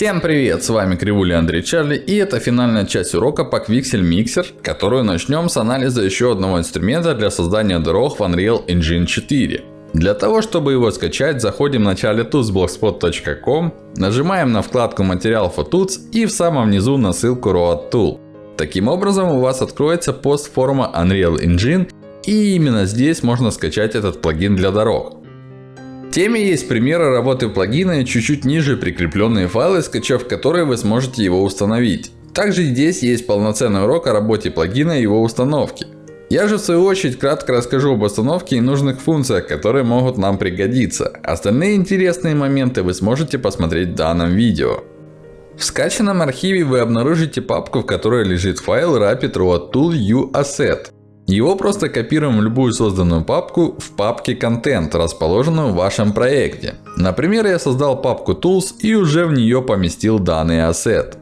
Всем привет, с вами Кривуля Андрей Чарли и это финальная часть урока по Quixel Mixer, которую начнем с анализа еще одного инструмента для создания дорог в Unreal Engine 4. Для того, чтобы его скачать, заходим в начале tools.blogspot.com, нажимаем на вкладку материал for tools и в самом низу на ссылку Road Tool. Таким образом у вас откроется пост форума Unreal Engine и именно здесь можно скачать этот плагин для дорог. Теме есть примеры работы плагина и чуть-чуть ниже прикрепленные файлы, скачав которые вы сможете его установить. Также здесь есть полноценный урок о работе плагина и его установке. Я же в свою очередь кратко расскажу об установке и нужных функциях, которые могут нам пригодиться. Остальные интересные моменты вы сможете посмотреть в данном видео. В скачанном архиве вы обнаружите папку, в которой лежит файл Rapid Road Tool UAsset. Его просто копируем в любую созданную папку в папке Content, расположенную в вашем проекте. Например, я создал папку Tools и уже в нее поместил данный ассет.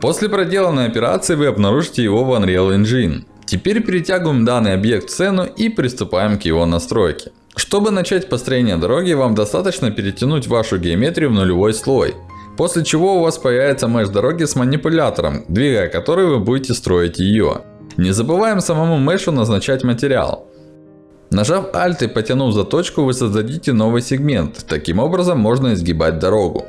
После проделанной операции вы обнаружите его в Unreal Engine. Теперь перетягиваем данный объект в сцену и приступаем к его настройке. Чтобы начать построение дороги, вам достаточно перетянуть вашу геометрию в нулевой слой. После чего у вас появится меш дороги с манипулятором, двигая который вы будете строить ее. Не забываем самому мешу назначать материал. Нажав Alt и потянув за точку, вы создадите новый сегмент. Таким образом можно изгибать дорогу.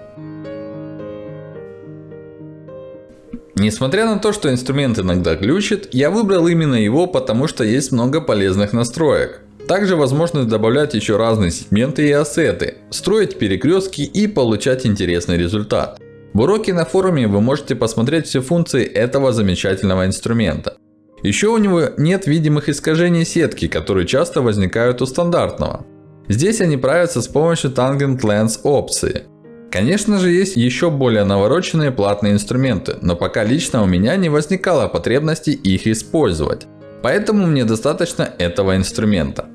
Несмотря на то, что инструмент иногда глючит, я выбрал именно его, потому что есть много полезных настроек. Также возможность добавлять еще разные сегменты и ассеты, строить перекрестки и получать интересный результат. В уроке на форуме вы можете посмотреть все функции этого замечательного инструмента. Еще у него нет видимых искажений сетки, которые часто возникают у стандартного. Здесь они правятся с помощью Tangent Lens опции. Конечно же, есть еще более навороченные платные инструменты, но пока лично у меня не возникало потребности их использовать. Поэтому мне достаточно этого инструмента.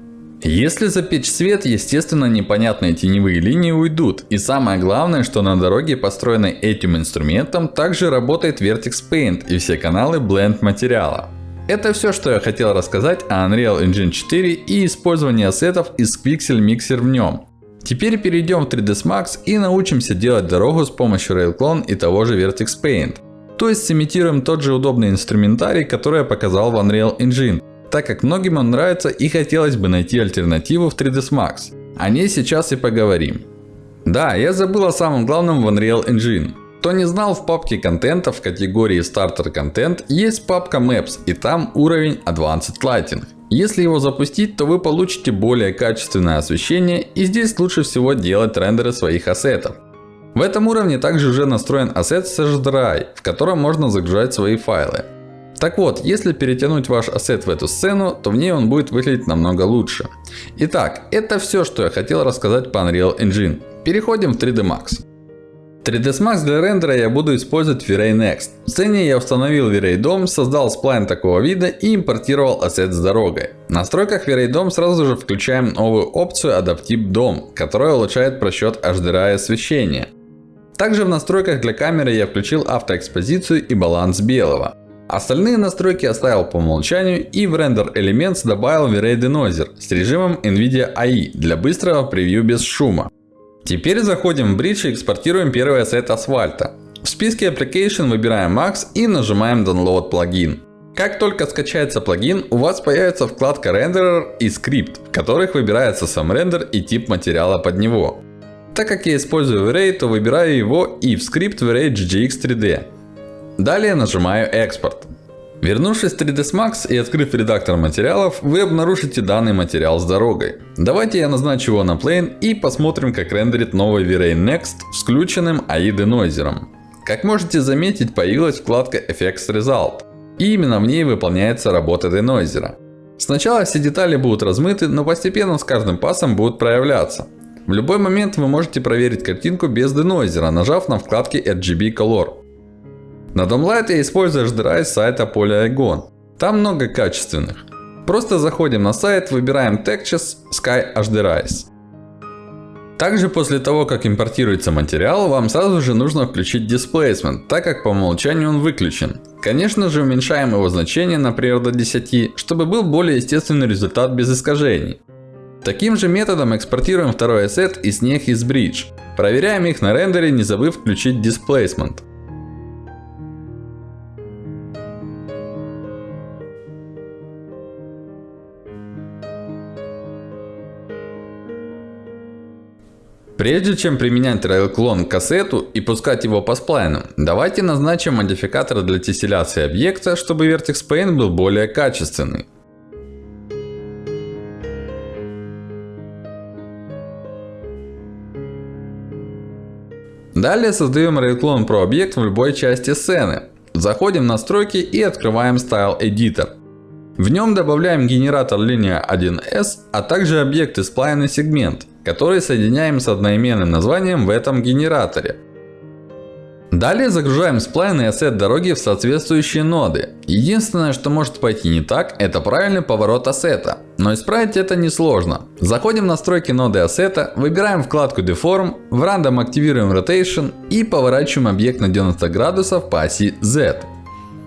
Если запечь свет, естественно непонятные теневые линии уйдут. И самое главное, что на дороге, построенной этим инструментом, также работает Vertex Paint и все каналы Blend материала. Это все, что я хотел рассказать о Unreal Engine 4 и использовании ассетов из Quixel Mixer в нем. Теперь перейдем в 3ds Max и научимся делать дорогу с помощью RailClone и того же Vertex Paint. То есть сымитируем тот же удобный инструментарий, который я показал в Unreal Engine. Так как многим он нравится и хотелось бы найти альтернативу в 3ds Max. О ней сейчас и поговорим. Да, я забыл о самом главном в Unreal Engine. Кто не знал, в папке контента в категории Starter Content есть папка Maps и там уровень Advanced Lighting. Если его запустить, то вы получите более качественное освещение и здесь лучше всего делать рендеры своих ассетов. В этом уровне также уже настроен ассет SashDry, в котором можно загружать свои файлы. Так вот, если перетянуть ваш ассет в эту сцену, то в ней он будет выглядеть намного лучше. Итак, это все, что я хотел рассказать по Unreal Engine. Переходим в 3D Max. 3ds Max для рендера я буду использовать V-Ray Next. В сцене я установил V-Ray DOM, создал сплайн такого вида и импортировал ассет с дорогой. В настройках V-Ray DOM сразу же включаем новую опцию Adaptive DOM, которая улучшает просчет HDRI освещения. Также в настройках для камеры я включил автоэкспозицию и баланс белого. Остальные настройки оставил по умолчанию и в Render Elements добавил V-Ray Denoiser с режимом NVIDIA AI для быстрого превью без шума. Теперь заходим в Bridge и экспортируем первый ассет асфальта. В списке Application выбираем Max и нажимаем Download плагин. Как только скачается плагин, у вас появится вкладка Renderer и Script, в которых выбирается сам рендер и тип материала под него. Так как я использую V-Ray, то выбираю его и в скрипт V-Ray GGX 3D. Далее нажимаю Экспорт. Вернувшись в 3ds Max и открыв редактор материалов, вы обнаружите данный материал с дорогой. Давайте я назначу его на Plane и посмотрим, как рендерит новый V-Ray Next с включенным AI Denoiser. Как можете заметить, появилась вкладка Effects Result. И именно в ней выполняется работа Denoiser. Сначала все детали будут размыты, но постепенно с каждым пасом будут проявляться. В любой момент вы можете проверить картинку без Denoiser, нажав на вкладке RGB Color. На использую HDRI с сайта Polygon. Там много качественных. Просто заходим на сайт, выбираем Textures Sky HDRIs. Также после того, как импортируется материал, вам сразу же нужно включить Displacement, так как по умолчанию он выключен. Конечно же, уменьшаем его значение, например, до 10, чтобы был более естественный результат без искажений. Таким же методом экспортируем второй ассет и снег из Bridge. Проверяем их на рендере, не забыв включить Displacement. Прежде чем применять RailClone к кассету и пускать его по сплайнам, давайте назначим модификатор для тесселяции объекта, чтобы Vertex Paint был более качественный. Далее создаем RailClone Pro объект в любой части сцены. Заходим в настройки и открываем Style Editor. В нем добавляем генератор линия 1S, а также объекты сплайн и сегмент который соединяем с одноименным названием в этом генераторе. Далее загружаем сплайн и ассет дороги в соответствующие ноды. Единственное, что может пойти не так, это правильный поворот ассета. Но исправить это несложно. Заходим в настройки ноды ассета, выбираем вкладку Deform, в Random активируем Rotation и поворачиваем объект на 90 градусов по оси Z.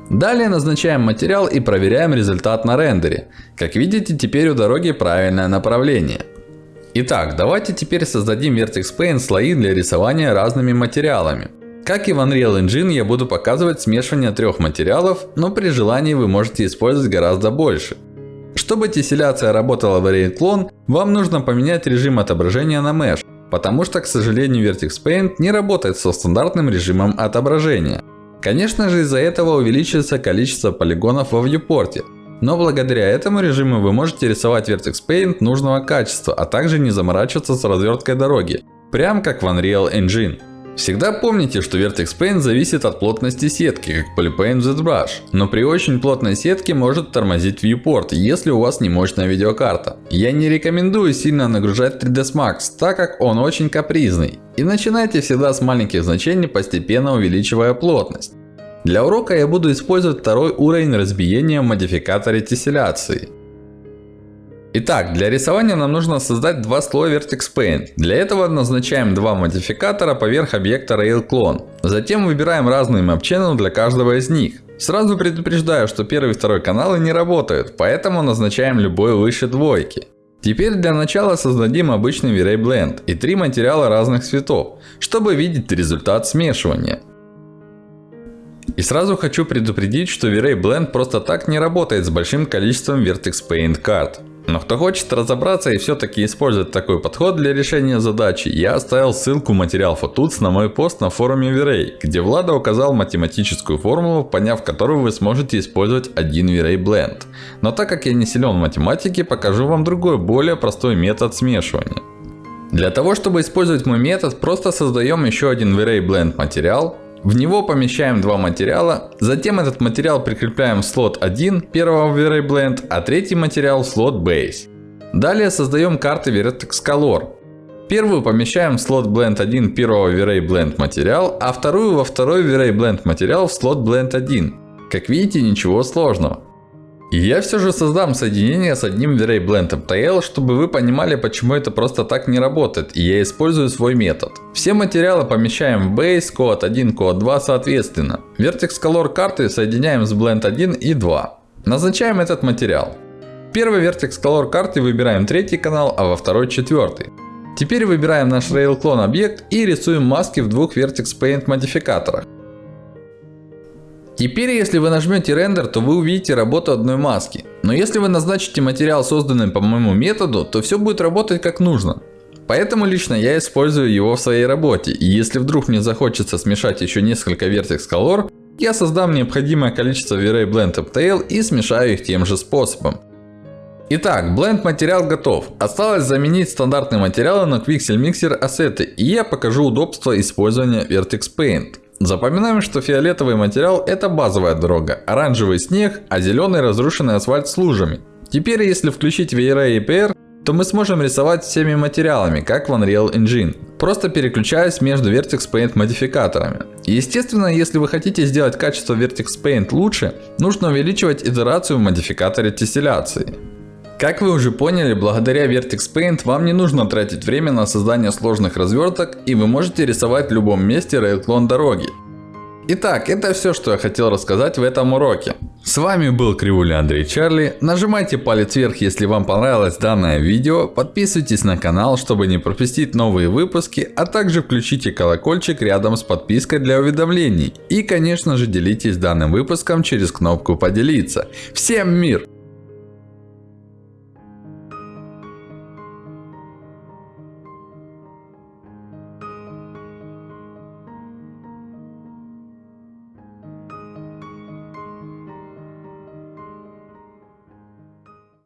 Далее назначаем материал и проверяем результат на рендере. Как видите, теперь у дороги правильное направление. Итак, давайте теперь создадим Vertex Paint слои для рисования разными материалами. Как и в Unreal Engine, я буду показывать смешивание трех материалов, но при желании вы можете использовать гораздо больше. Чтобы тесселяция работала в Variant Clone, вам нужно поменять режим отображения на Mesh. Потому что, к сожалению, Vertex Paint не работает со стандартным режимом отображения. Конечно же, из-за этого увеличивается количество полигонов во viewport. Но благодаря этому режиму вы можете рисовать Vertex Paint нужного качества, а также не заморачиваться с разверткой дороги. Прям как в Unreal Engine. Всегда помните, что Vertex Paint зависит от плотности сетки, как Polypaint ZBrush. Но при очень плотной сетке может тормозить viewport, если у вас не мощная видеокарта. Я не рекомендую сильно нагружать 3ds Max, так как он очень капризный. И начинайте всегда с маленьких значений, постепенно увеличивая плотность. Для урока я буду использовать второй уровень разбиения в модификаторе тесселяции. Итак, для рисования нам нужно создать два слоя Vertex Paint. Для этого назначаем два модификатора поверх объекта RailClone. Затем выбираем разные Map Channel для каждого из них. Сразу предупреждаю, что первый и второй каналы не работают, поэтому назначаем любой выше двойки. Теперь для начала создадим обычный V-Ray Blend и три материала разных цветов, чтобы видеть результат смешивания. И сразу хочу предупредить, что V-Ray Blend просто так не работает с большим количеством Vertex Paint карт. Но кто хочет разобраться и все-таки использовать такой подход для решения задачи, я оставил ссылку материал Photuts на мой пост на форуме V-Ray, где Влада указал математическую формулу, поняв которую вы сможете использовать один V-Ray Blend. Но так как я не силен в математике, покажу вам другой, более простой метод смешивания. Для того, чтобы использовать мой метод, просто создаем еще один V-Ray Blend материал, в него помещаем два материала. Затем этот материал прикрепляем в слот 1 первого V-Ray Blend, а третий материал в слот Base. Далее создаем карты Vertex Color. Первую помещаем в слот Blend 1 первого V-Ray Blend материал, а вторую во второй V-Ray Blend материал в слот Blend 1. Как видите, ничего сложного. Я все же создам соединение с одним V-Ray Blend MTL, чтобы вы понимали, почему это просто так не работает. И я использую свой метод. Все материалы помещаем в Base, Code 1, Code 2 соответственно. Vertex Color карты соединяем с Blend 1 и 2. Назначаем этот материал. В первой Vertex Color карте выбираем третий канал, а во второй четвертый. Теперь выбираем наш RailClone объект и рисуем маски в двух Vertex Paint модификаторах. Теперь, если вы нажмете рендер, то вы увидите работу одной маски. Но если вы назначите материал, созданный по моему методу, то все будет работать как нужно. Поэтому лично я использую его в своей работе. И если вдруг мне захочется смешать еще несколько Vertex Color, я создам необходимое количество V-Ray Blend Uptail и смешаю их тем же способом. Итак, Blend материал готов. Осталось заменить стандартные материалы на Quixel Mixer ассеты. И я покажу удобство использования Vertex Paint. Запоминаем, что фиолетовый материал это базовая дорога, оранжевый снег, а зеленый разрушенный асфальт с лужами. Теперь, если включить V-Ray APR, то мы сможем рисовать всеми материалами, как в Unreal Engine. Просто переключаясь между Vertex Paint модификаторами. Естественно, если вы хотите сделать качество Vertex Paint лучше, нужно увеличивать итерацию в модификаторе тесселяции. Как вы уже поняли, благодаря Vertex Paint вам не нужно тратить время на создание сложных разверток и вы можете рисовать в любом месте RailClone дороги. Итак, это все, что я хотел рассказать в этом уроке. С вами был Кривуля Андрей Чарли. Нажимайте палец вверх, если вам понравилось данное видео. Подписывайтесь на канал, чтобы не пропустить новые выпуски. А также включите колокольчик рядом с подпиской для уведомлений. И конечно же делитесь данным выпуском через кнопку поделиться. Всем мир!